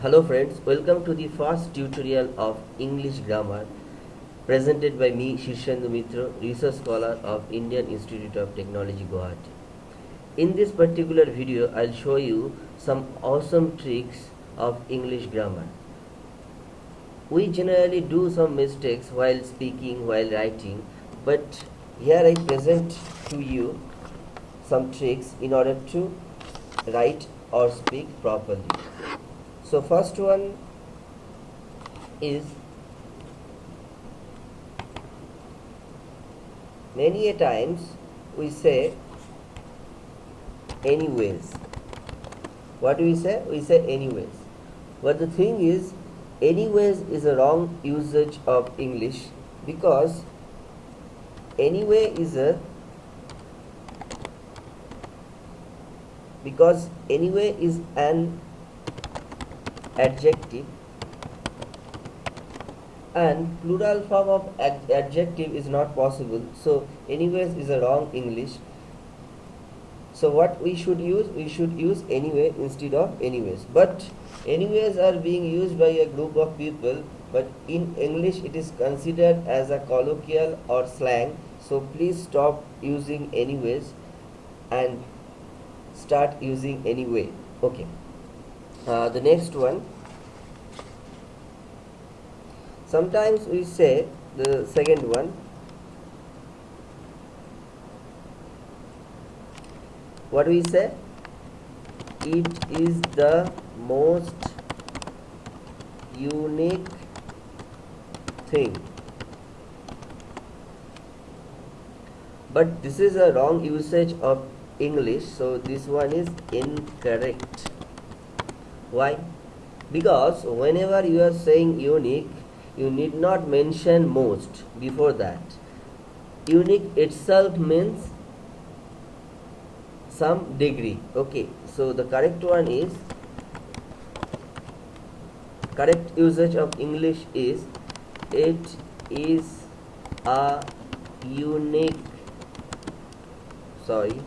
Hello friends, welcome to the first tutorial of English grammar presented by me Shirshendu Mitra, research scholar of Indian Institute of Technology Guwahati. In this particular video, I'll show you some awesome tricks of English grammar. We generally do some mistakes while speaking, while writing, but here I present to you some tricks in order to write or speak properly. So first one is many a times we say anyways. What do we say? We say anyways. But the thing is anyways is a wrong usage of English because anyway is a because anyway is an adjective. And plural form of ad- adjective is not possible. So anyways is a wrong english. So what we should use we should use anyway instead of anyways. But anyways are being used by a group of people but in english it is considered as a colloquial or slang. So please stop using anyways and start using anyway. Okay uh, the next one. Sometimes we say the second one. What we say? It is the most unique thing. But this is a wrong usage of english so this one is incorrect why? Because whenever you are saying unique you need not mention most before that. Unique itself means some degree. Okay so the correct one is correct usage of english is it is a unique sorry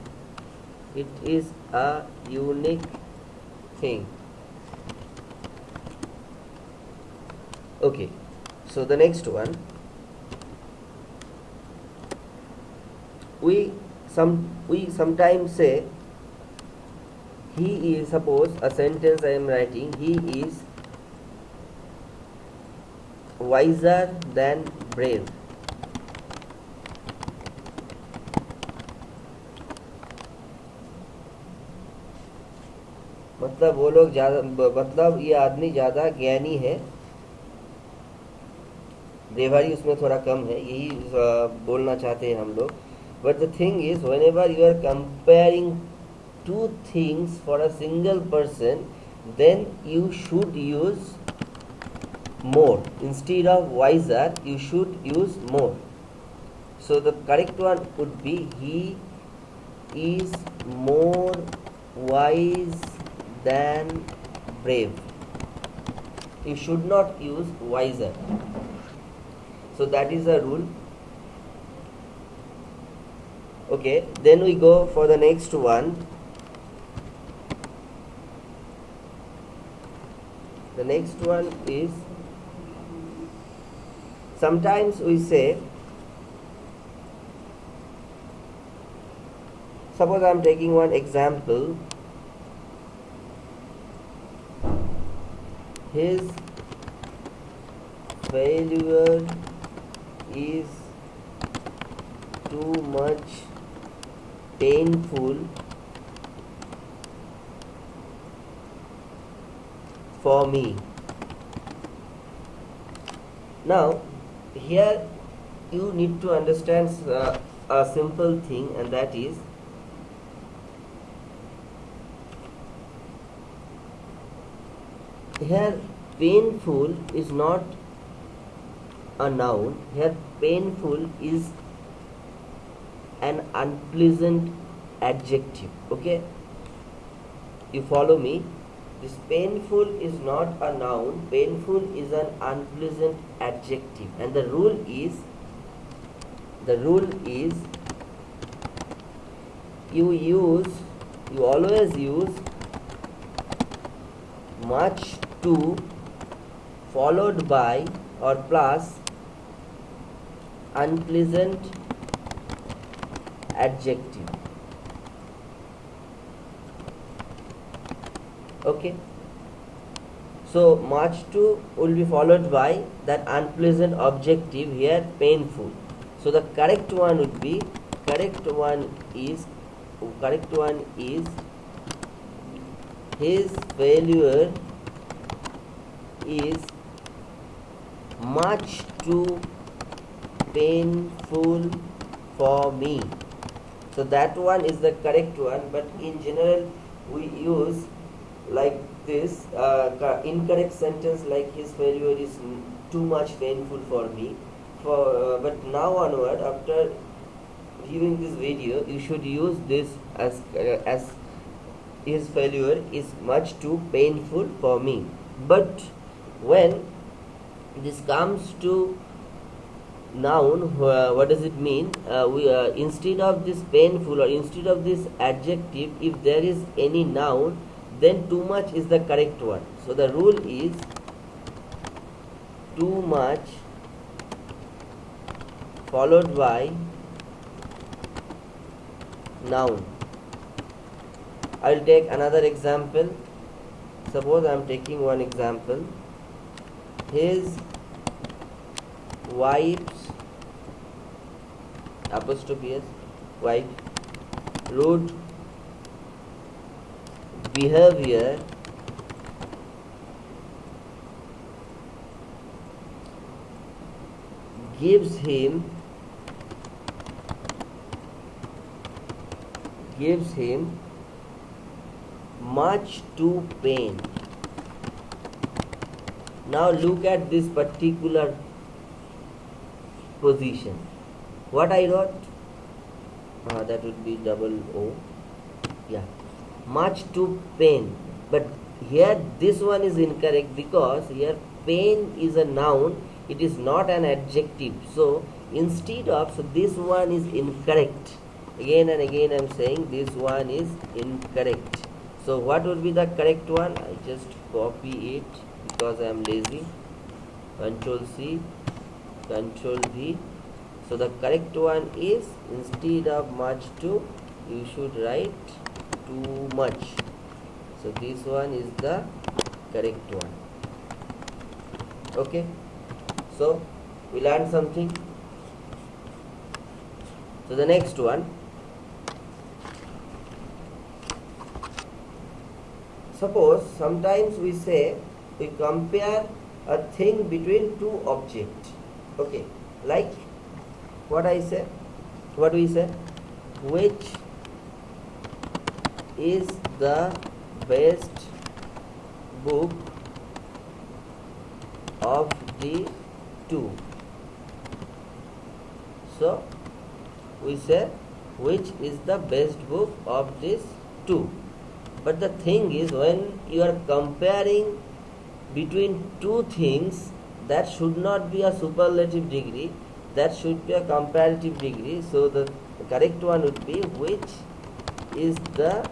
it is a unique thing okay so the next one we some we sometimes say he is suppose a sentence i am writing he is wiser than brave मतलब वो लोग ज़्यादा मतलब ये आदमी ज़्यादा ज्ञानी है ब्रेवरी उसमें थोड़ा कम है यही बोलना चाहते हैं हम लोग but the thing is whenever you are comparing two things for a single person then you should use more instead of visor you should use more so the correct one would be he is more wise than brave you should not use wiser so that is the rule. Okay then we go for the next one. The next one is sometimes we say suppose i am taking one example. His failure is too much painful for me. Now here you need to understand uh, a simple thing and that is here painful is not a noun here painful is an unpleasant adjective okay? You follow me? This painful is not a noun painful is an unpleasant adjective. And the rule is the rule is you use you always use much too followed by or plus unpleasant adjective. Okay? So march 2 will be followed by that unpleasant objective here painful. So the correct one would be correct one is correct one is his failure is much too painful for me. So that one is the correct one but in general we use like this uh, incorrect sentence like his failure is too much painful for me. For uh, but now onward after viewing this video you should use this as uh, as his failure is much too painful for me. But when this comes to noun uh, what does it mean? Uh, we uh, instead of this painful or instead of this adjective if there is any noun then too much is the correct one so the rule is too much followed by noun. I'll take another example. Suppose I'm taking one example. His wife's apostrophe s wife rude behavior gives him gives him much too pain now look at this particular position. What I wrote? Uh, that would be double O. Yeah. Much too pain. But here this one is incorrect because here pain is a noun. It is not an adjective. So instead of so this one is incorrect. Again and again I'm saying this one is incorrect. So what would be the correct one? I just copy it because I am lazy. Control C control V. So the correct one is instead of much too you should write too much so this one is the correct one. Okay? So we learned something. So the next one. Suppose sometimes we say we compare a thing between two objects okay like what I say what we say which is the best book of the two. So we say which is the best book of these two. But the thing is when you are comparing between two things that should not be a superlative degree that should be a comparative degree. So the correct one would be which is the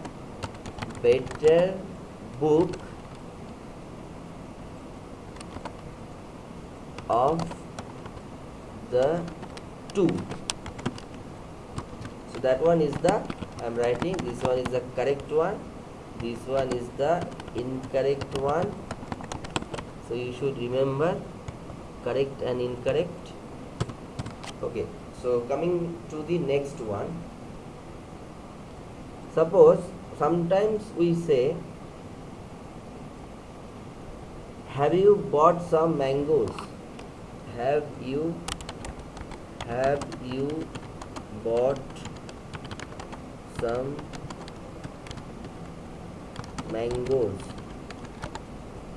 better book of the two. So that one is the I'm writing this one is the correct one this one is the incorrect one. So you should remember correct and incorrect. Okay so coming to the next one. Suppose sometimes we say have you bought some mangoes? Have you have you bought some mangoes?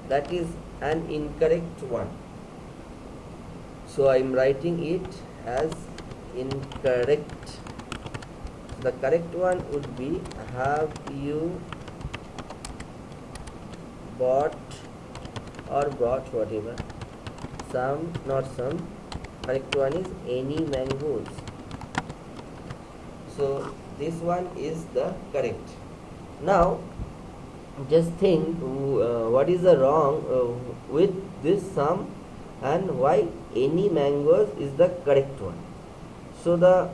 That is an incorrect one so I am writing it as incorrect. The correct one would be have you bought or bought whatever? Some not some. Correct one is any mangoes. So this one is the correct. Now just think uh, what is the wrong uh, with this some and why any mangoes is the correct one? So the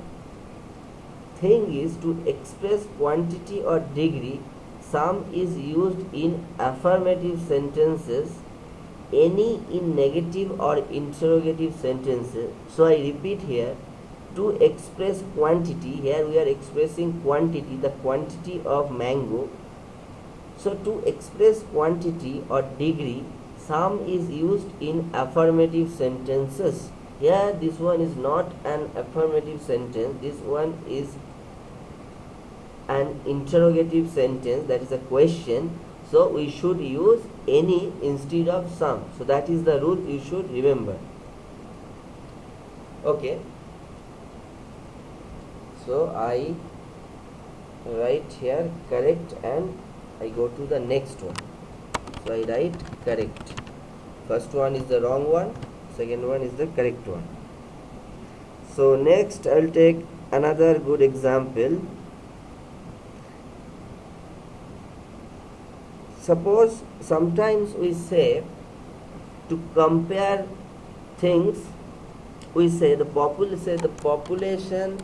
thing is to express quantity or degree some is used in affirmative sentences any in negative or interrogative sentences. So i repeat here to express quantity here we are expressing quantity the quantity of mango. So to express quantity or degree, some is used in affirmative sentences. Here this one is not an affirmative sentence, this one is an interrogative sentence that is a question. So we should use any instead of some. So that is the rule you should remember. Okay. So I write here correct and I go to the next one I write correct. First one is the wrong one second one is the correct one. So next I'll take another good example. Suppose sometimes we say to compare things we say the popul say the population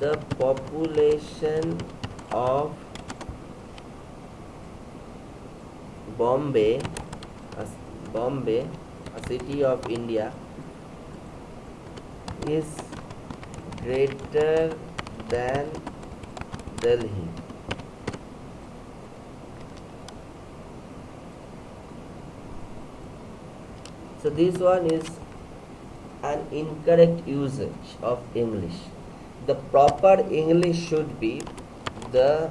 the population of Bombay, a, Bombay, a city of India, is greater than Delhi. So this one is an incorrect usage of English. The proper English should be the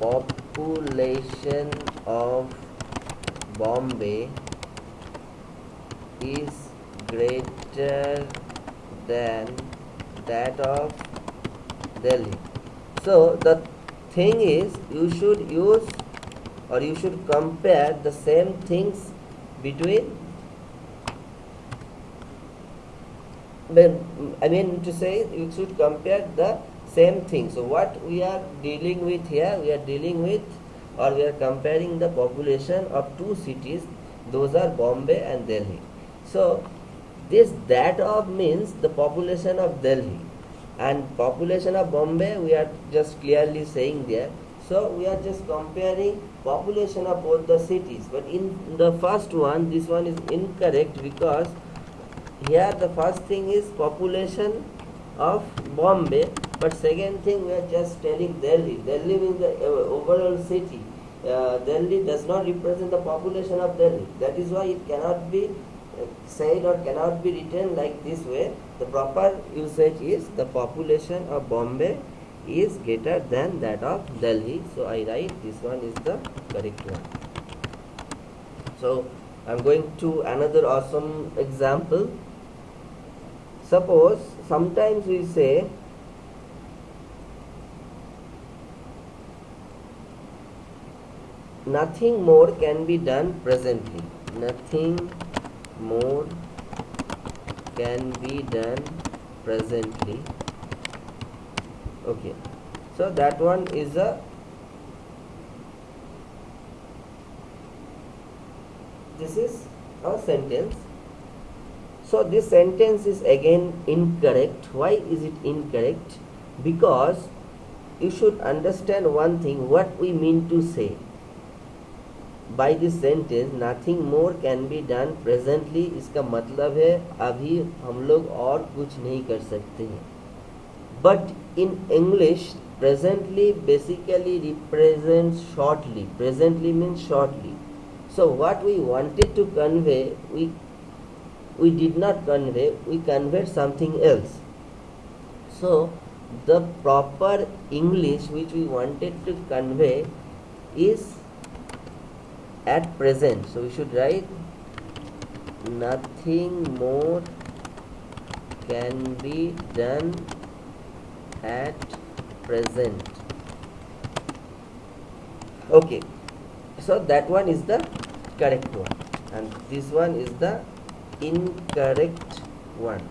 population of Bombay is greater than that of Delhi. So the thing is you should use or you should compare the same things between I mean to say you should compare the same thing. So what we are dealing with here, we are dealing with or we are comparing the population of two cities those are Bombay and Delhi. So this that of means the population of Delhi. And population of Bombay we are just clearly saying there. So we are just comparing population of both the cities. But in the first one this one is incorrect because here the first thing is population of Bombay but second thing we are just telling Delhi. Delhi means the uh, overall city. Uh, Delhi does not represent the population of Delhi. That is why it cannot be uh, said or cannot be written like this way. The proper usage is the population of Bombay is greater than that of Delhi. So I write this one is the correct one. So I am going to another awesome example. Suppose sometimes we say nothing more can be done presently. Nothing more can be done presently. Okay. So that one is a this is a sentence. So this sentence is again incorrect. Why is it incorrect? Because you should understand one thing what we mean to say by this sentence nothing more can be done presently इसका मतलब है, अभी हम लोग और कुछ नहीं कर सकते हैं। But in English presently basically represent shortly presently means shortly so what we wanted to convey we we did not convey we convey something else so the proper English which we wanted to convey is at present. So we should write nothing more can be done at present. Okay. So that one is the correct one. And this one is the incorrect one.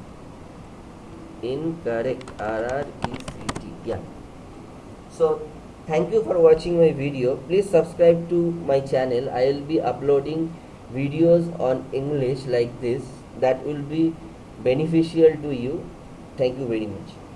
Incorrect. R r e c t. Yeah. So thank you for watching my video. Please subscribe to my channel. I will be uploading videos on english like this. That will be beneficial to you. Thank you very much